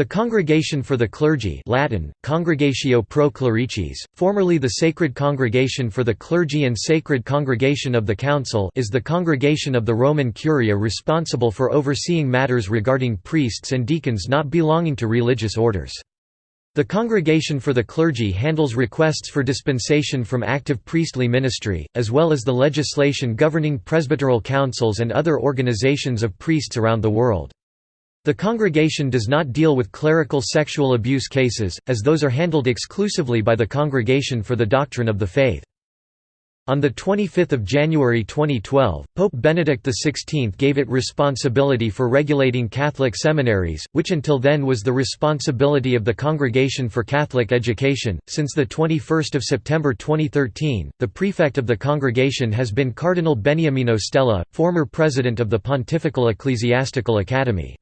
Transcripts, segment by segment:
The Congregation for the Clergy Latin, Congregatio pro Clericis, formerly the Sacred Congregation for the Clergy and Sacred Congregation of the Council is the congregation of the Roman Curia responsible for overseeing matters regarding priests and deacons not belonging to religious orders. The Congregation for the Clergy handles requests for dispensation from active priestly ministry, as well as the legislation governing presbyteral councils and other organizations of priests around the world. The congregation does not deal with clerical sexual abuse cases, as those are handled exclusively by the Congregation for the Doctrine of the Faith. On 25 January 2012, Pope Benedict XVI gave it responsibility for regulating Catholic seminaries, which until then was the responsibility of the Congregation for Catholic Education. Since 21 September 2013, the prefect of the congregation has been Cardinal Beniamino Stella, former president of the Pontifical Ecclesiastical Academy.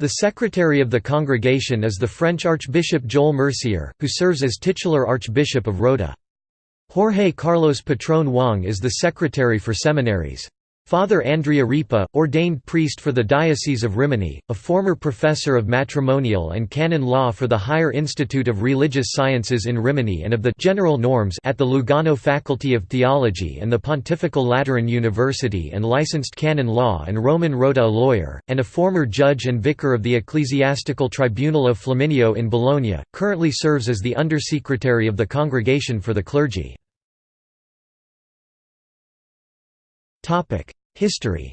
The secretary of the congregation is the French Archbishop Joel Mercier, who serves as titular Archbishop of Rota. Jorge Carlos Patron Wong is the secretary for seminaries. Father Andrea Ripa, ordained priest for the Diocese of Rimini, a former professor of matrimonial and canon law for the Higher Institute of Religious Sciences in Rimini and of the general norms at the Lugano Faculty of Theology and the Pontifical Lateran University and licensed canon law and Roman Rota lawyer, and a former judge and vicar of the Ecclesiastical Tribunal of Flaminio in Bologna, currently serves as the Undersecretary of the Congregation for the Clergy. History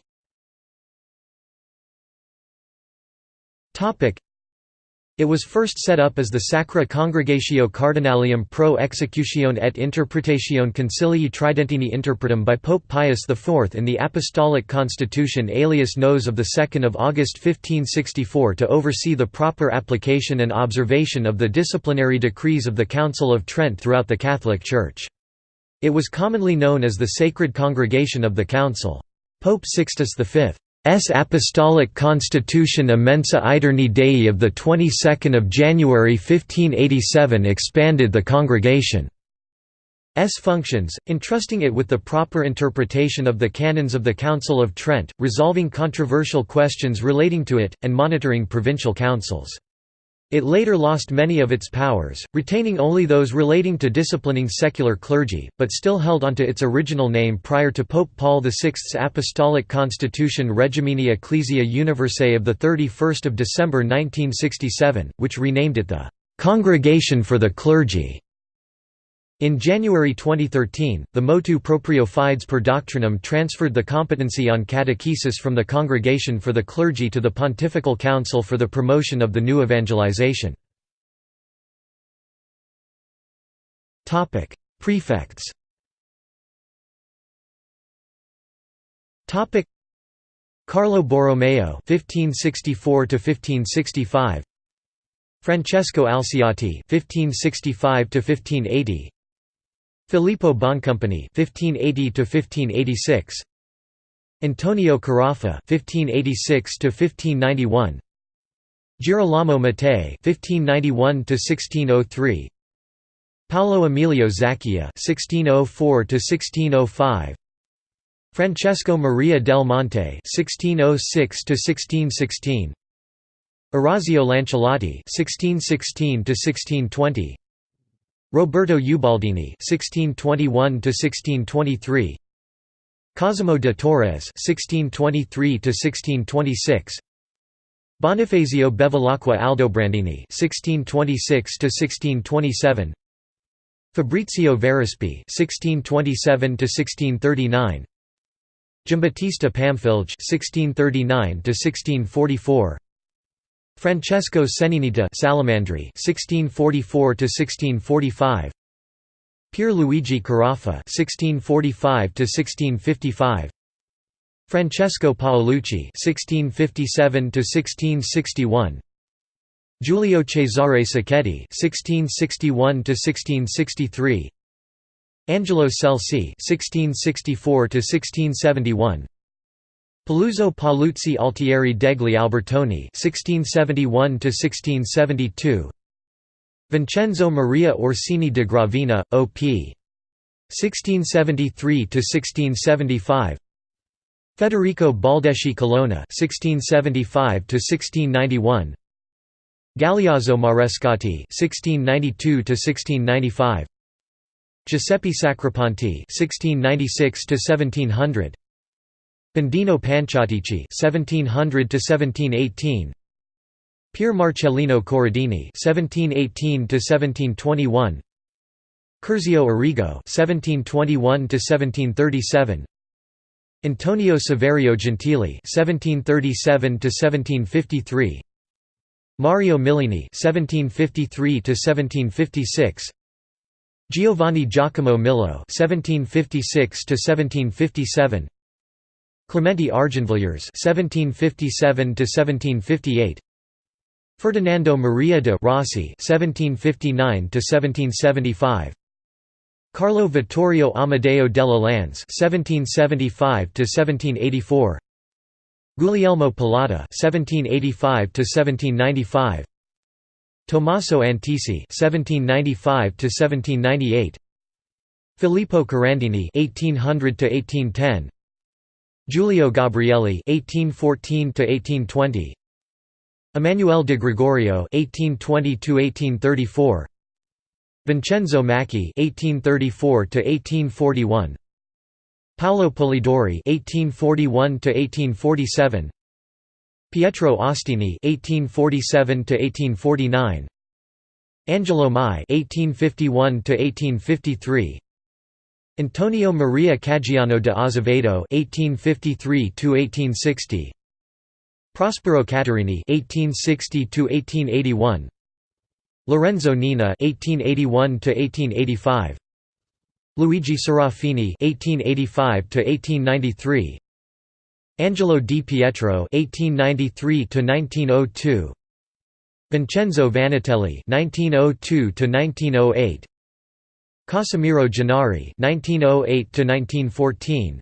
it was first set up as the Sacra Congregatio Cardinalium pro executione et interpretatione concilii tridentini interpretum by Pope Pius IV in the Apostolic Constitution alias Nos of 2 August 1564 to oversee the proper application and observation of the disciplinary decrees of the Council of Trent throughout the Catholic Church. It was commonly known as the Sacred Congregation of the Council. Pope Sixtus V's Apostolic Constitution Immensa Aeterni Dei of the 22nd of January 1587 expanded the congregation's functions, entrusting it with the proper interpretation of the canons of the Council of Trent, resolving controversial questions relating to it, and monitoring provincial councils. It later lost many of its powers, retaining only those relating to disciplining secular clergy, but still held onto its original name prior to Pope Paul VI's Apostolic Constitution Regimini Ecclesiae Universae of 31 December 1967, which renamed it the «Congregation for the Clergy». In January 2013, the motu proprio Fides per Doctrinam transferred the competency on catechesis from the Congregation for the Clergy to the Pontifical Council for the Promotion of the New Evangelization. Prefects. Carlo Borromeo (1564–1565), Francesco Alciati (1565–1580), Filippo Boncompagni (1580–1586), Antonio Carafa (1586–1591), Girolamo Mattei (1591–1603), Paolo Emilio Zacchia (1604–1605), Francesco Maria del Monte (1606–1616), Orazio Lancellotti (1616–1620). Roberto Ubaldini (1621–1623), Cosimo de Torres (1623–1626), Bonifacio Bevilacqua Aldobrandini (1626–1627), Fabrizio Verospi (1627–1639), Giambattista Pamphilj (1639–1644). Francesco Cennini de' Salamandri 1644 to 1645 Pier Luigi Carafa 1645 to 1655 Francesco Paolucci 1657 to 1661 Giulio Cesare Sacchetti 1661 to 1663 Angelo Celsi 1664 to 1671 Paluzzo Paluzzi Altieri degli Albertoni (1671–1672), Vincenzo Maria Orsini de Gravina, O.P. (1673–1675), Federico Baldeschi Colonna (1675–1691), Galeazzo Marescotti (1692–1695), Giuseppe Sacripanti (1696–1700), Bandino Panciatichi (1700–1718), Pier Marcellino Corradini (1718–1721), Curzio Origo (1721–1737), Antonio Saverio Gentili (1737–1753), Mario Millini (1753–1756), Giovanni Giacomo Millo (1756–1757), Clemente Argenvilliers (1757–1758), Ferdinando Maria de Rossi (1759–1775), Carlo Vittorio Amedeo delle Lanze (1775–1784), Guglielmo Pallotta (1785–1795), Tommaso Antici (1795–1798), Filippo Carandini (1800–1810), Giulio Gabrielli (1814–1820), Emanuele de Gregorio (1820–1834), Vincenzo Macchi (1834–1841), Paolo Polidori (1841–1847), Pietro Ostini (1847–1849), Angelo Mai (1851–1853), Antonio Maria Cagiano de Azevedo (1853–1860), Prospero Caterini (1860–1881), Lorenzo Nina (1881–1885), Luigi Serafini (1885–1893), Angelo Di Pietro (1893–1902), Vincenzo Vannutelli (1902–1908), Casimiro Gennari (1908–1914),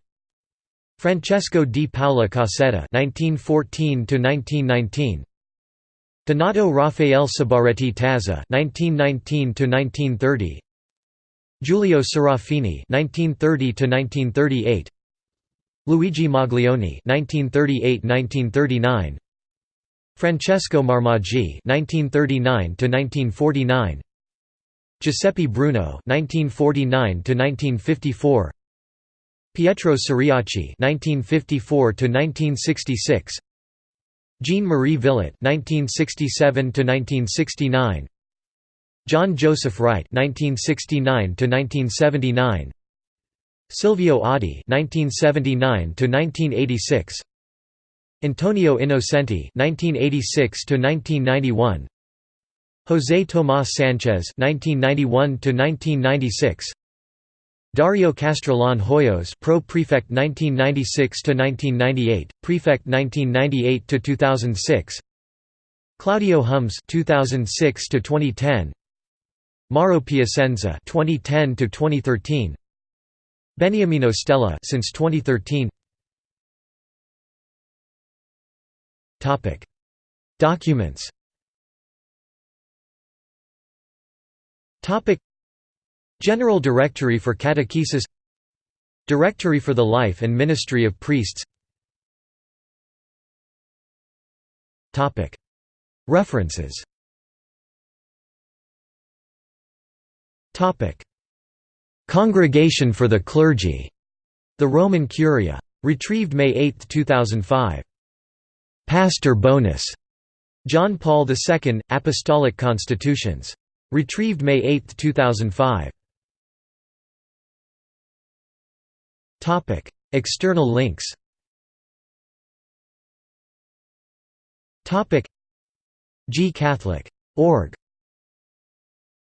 Francesco di Paola Cassetta (1914–1919), Donato Raffaele Sbarretti Tazza (1919–1930), Giulio Serafini (1930–1938), Luigi Maglione (1938–1939), Francesco Marmaggi (1939–1949), Giuseppe Bruno (1949–1954), Pietro Ciriaci (1954–1966), Jean-Marie Villot (1967–1969), John Joseph Wright (1969–1979), Silvio Oddi (1979–1986), Antonio Innocenti (1986–1991), José Tomás Sánchez (1991–1996), Dario Castrillon Hoyos Pro Prefect 1996–1998, Prefect 1998–2006, Claudio Hummes 2006–2010, Mauro Piacenza 2010–2013, Beniamino Stella since 2013. Topic: Documents. Topic: General Directory for Catechesis Directory for the Life and Ministry of Priests Topic: References. Topic: Congregation for the Clergy, The Roman Curia. Retrieved May 8, 2005. Pastor Bonus, John Paul II, Apostolic Constitutions. Retrieved May 8, 2005. Topic: External links G Catholic. Org.